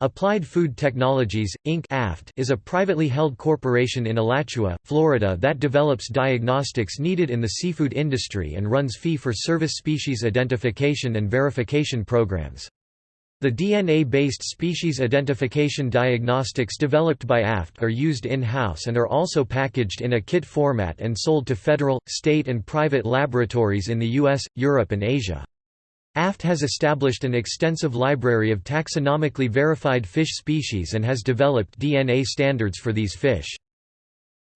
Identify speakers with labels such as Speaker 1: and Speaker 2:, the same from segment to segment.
Speaker 1: Applied Food Technologies, Inc. Aft is a privately held corporation in Alachua, Florida that develops diagnostics needed in the seafood industry and runs fee-for-service species identification and verification programs. The DNA-based species identification diagnostics developed by AFT are used in-house and are also packaged in a kit format and sold to federal, state and private laboratories in the US, Europe and Asia. AFT has established an extensive library of taxonomically verified fish species and has developed DNA standards for these fish.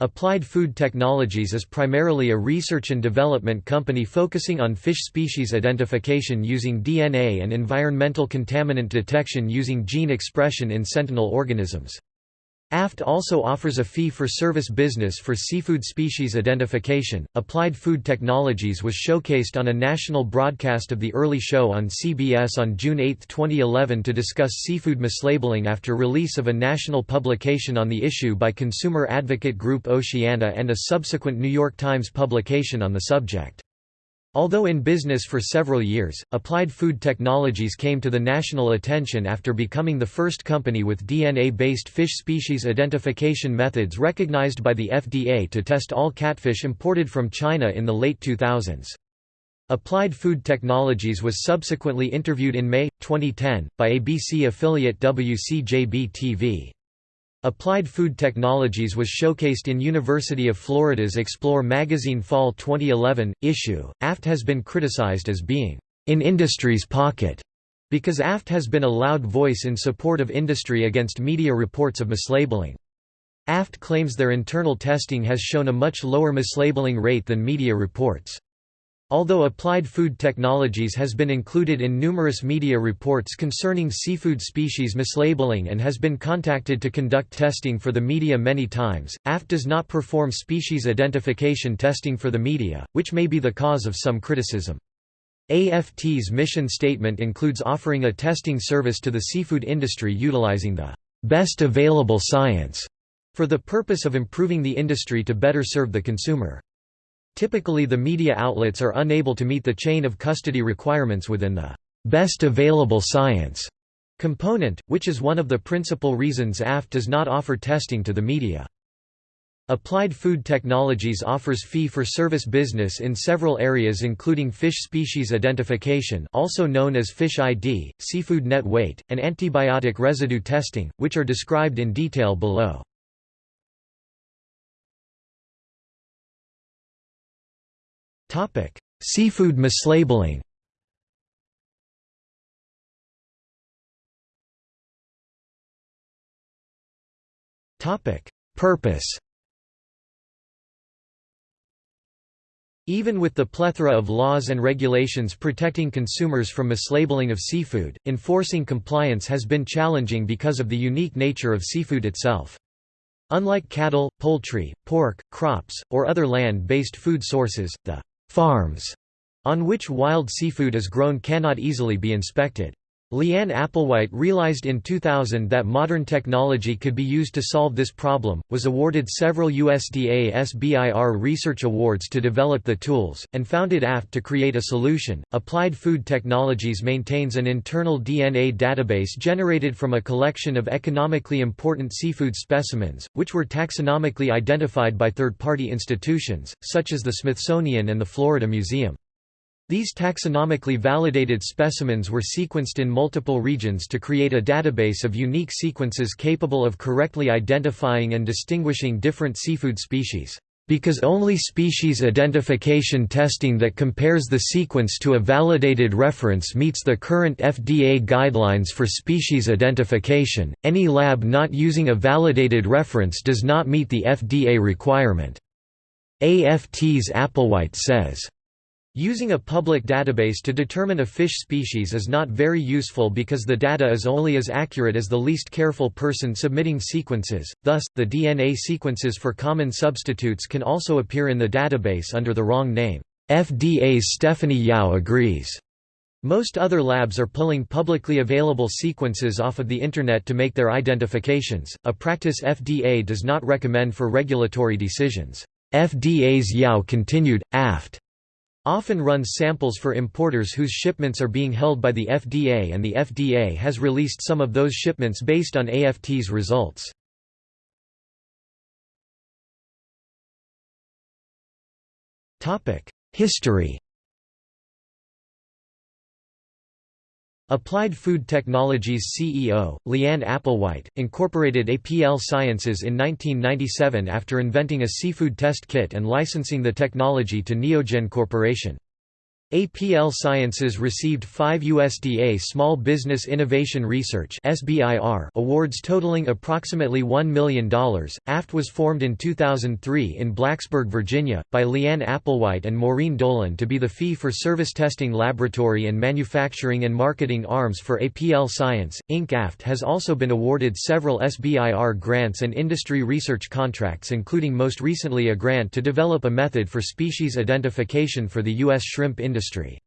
Speaker 1: Applied Food Technologies is primarily a research and development company focusing on fish species identification using DNA and environmental contaminant detection using gene expression in sentinel organisms. AFT also offers a fee-for-service business for seafood species identification. Applied Food Technologies was showcased on a national broadcast of The Early Show on CBS on June 8, 2011 to discuss seafood mislabeling after release of a national publication on the issue by consumer advocate group Oceana and a subsequent New York Times publication on the subject. Although in business for several years, Applied Food Technologies came to the national attention after becoming the first company with DNA-based fish species identification methods recognized by the FDA to test all catfish imported from China in the late 2000s. Applied Food Technologies was subsequently interviewed in May, 2010, by ABC affiliate WCJB-TV. Applied Food Technologies was showcased in University of Florida's Explore magazine Fall 2011 issue. AFT has been criticized as being in industry's pocket because AFT has been a loud voice in support of industry against media reports of mislabeling. AFT claims their internal testing has shown a much lower mislabeling rate than media reports. Although Applied Food Technologies has been included in numerous media reports concerning seafood species mislabeling and has been contacted to conduct testing for the media many times, AFT does not perform species identification testing for the media, which may be the cause of some criticism. AFT's mission statement includes offering a testing service to the seafood industry utilizing the best available science for the purpose of improving the industry to better serve the consumer. Typically the media outlets are unable to meet the chain of custody requirements within the best available science component, which is one of the principal reasons AFT does not offer testing to the media. Applied Food Technologies offers fee-for-service business in several areas including fish species identification also known as Fish ID, seafood net weight, and antibiotic residue testing, which are described in detail below. Seafood mislabeling. Purpose. Even with the plethora of laws and regulations protecting consumers from mislabeling of seafood, enforcing compliance has been challenging because of the unique nature of seafood itself. Unlike cattle, poultry, pork, crops, or other land-based food sources, the farms on which wild seafood is grown cannot easily be inspected. Leanne Applewhite realized in 2000 that modern technology could be used to solve this problem, was awarded several USDA SBIR research awards to develop the tools, and founded AFT to create a solution. Applied Food Technologies maintains an internal DNA database generated from a collection of economically important seafood specimens, which were taxonomically identified by third party institutions, such as the Smithsonian and the Florida Museum. These taxonomically validated specimens were sequenced in multiple regions to create a database of unique sequences capable of correctly identifying and distinguishing different seafood species. Because only species identification testing that compares the sequence to a validated reference meets the current FDA guidelines for species identification, any lab not using a validated reference does not meet the FDA requirement. AFT's Applewhite says. Using a public database to determine a fish species is not very useful because the data is only as accurate as the least careful person submitting sequences, thus, the DNA sequences for common substitutes can also appear in the database under the wrong name. FDA's Stephanie Yao agrees. Most other labs are pulling publicly available sequences off of the Internet to make their identifications, a practice FDA does not recommend for regulatory decisions. FDA's Yao continued, aft. Often runs samples for importers whose shipments are being held by the FDA and the FDA has released some of those shipments based on AFT's results. History Applied Food Technologies CEO, Leanne Applewhite, incorporated APL Sciences in 1997 after inventing a seafood test kit and licensing the technology to Neogen Corporation. APL Sciences received five USDA Small Business Innovation Research awards totaling approximately $1 million. AFT was formed in 2003 in Blacksburg, Virginia, by Leanne Applewhite and Maureen Dolan to be the fee-for-service testing laboratory and manufacturing and marketing arms for APL Science, Inc. AFT has also been awarded several SBIR grants and industry research contracts including most recently a grant to develop a method for species identification for the U.S. shrimp industry industry.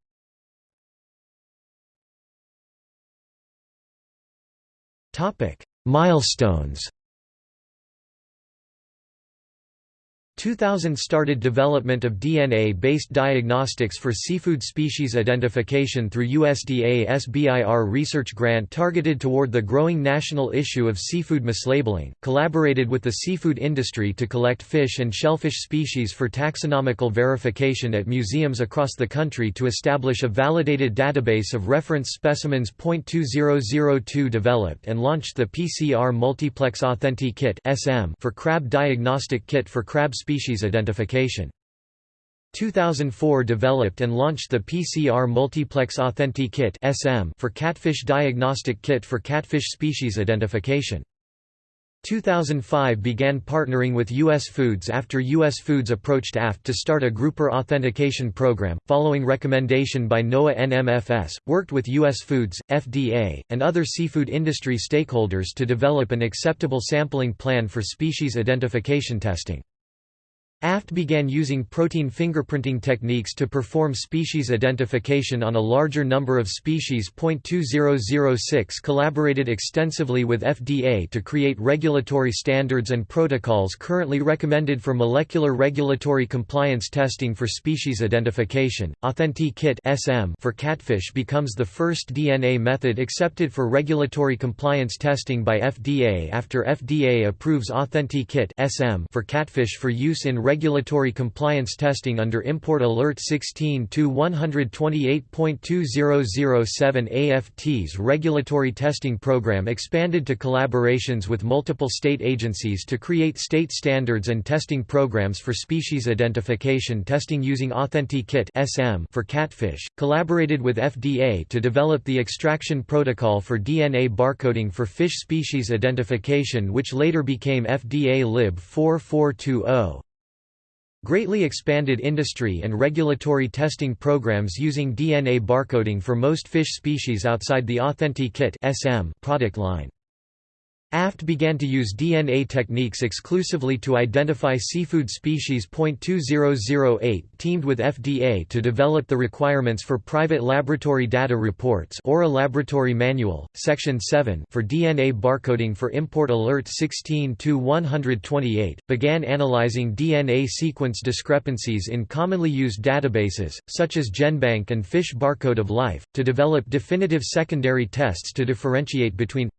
Speaker 1: Milestones 2000 started development of DNA-based diagnostics for seafood species identification through USDA SBIR research grant targeted toward the growing national issue of seafood mislabeling, collaborated with the seafood industry to collect fish and shellfish species for taxonomical verification at museums across the country to establish a validated database of reference specimens. 2002 developed and launched the PCR Multiplex Authentikit for crab diagnostic kit for crab species species identification. 2004 developed and launched the PCR Multiplex Authentikit SM for catfish diagnostic kit for catfish species identification. 2005 began partnering with U.S. Foods after U.S. Foods approached AFT to start a grouper authentication program, following recommendation by NOAA NMFS, worked with U.S. Foods, FDA, and other seafood industry stakeholders to develop an acceptable sampling plan for species identification testing. AFT began using protein fingerprinting techniques to perform species identification on a larger number of species. 2006 collaborated extensively with FDA to create regulatory standards and protocols currently recommended for molecular regulatory compliance testing for species identification. Authentikit SM for catfish becomes the first DNA method accepted for regulatory compliance testing by FDA after FDA approves Authentikit SM for catfish for use in regulatory compliance testing under Import Alert 16 to 128.2007 AFT's regulatory testing program expanded to collaborations with multiple state agencies to create state standards and testing programs for species identification testing using Authentikit SM for catfish, collaborated with FDA to develop the extraction protocol for DNA barcoding for fish species identification which later became FDA Lib 4420 greatly expanded industry and regulatory testing programs using DNA barcoding for most fish species outside the Authentikit product line. AFT began to use DNA techniques exclusively to identify seafood species. 2008 teamed with FDA to develop the requirements for private laboratory data reports or a laboratory manual, section 7 for DNA barcoding for import alert 16 to 128, began analyzing DNA sequence discrepancies in commonly used databases such as GenBank and Fish Barcode of Life to develop definitive secondary tests to differentiate between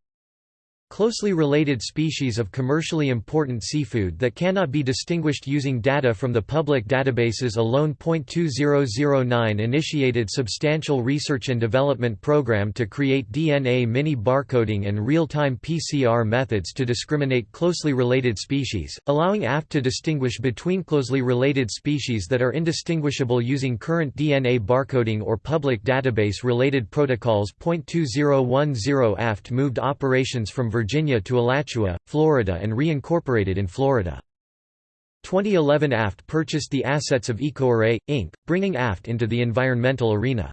Speaker 1: Closely related species of commercially important seafood that cannot be distinguished using data from the public databases alone. 2009 initiated substantial research and development program to create DNA mini barcoding and real-time PCR methods to discriminate closely related species, allowing AFT to distinguish between closely related species that are indistinguishable using current DNA barcoding or public database related protocols. 2010 AFT moved operations from Virginia to Alachua, Florida and reincorporated in Florida. 2011 AFT purchased the assets of EcoArray, Inc., bringing AFT into the environmental arena.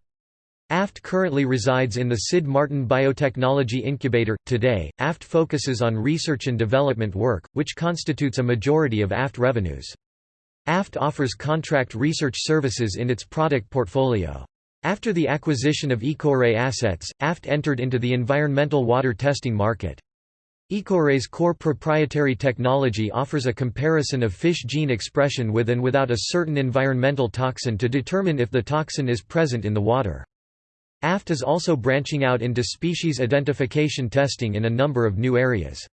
Speaker 1: AFT currently resides in the Sid Martin Biotechnology Incubator. Today, AFT focuses on research and development work, which constitutes a majority of AFT revenues. AFT offers contract research services in its product portfolio. After the acquisition of EcoArray assets, AFT entered into the environmental water testing market. EcoArray's core proprietary technology offers a comparison of fish gene expression with and without a certain environmental toxin to determine if the toxin is present in the water. AFT is also branching out into species identification testing in a number of new areas.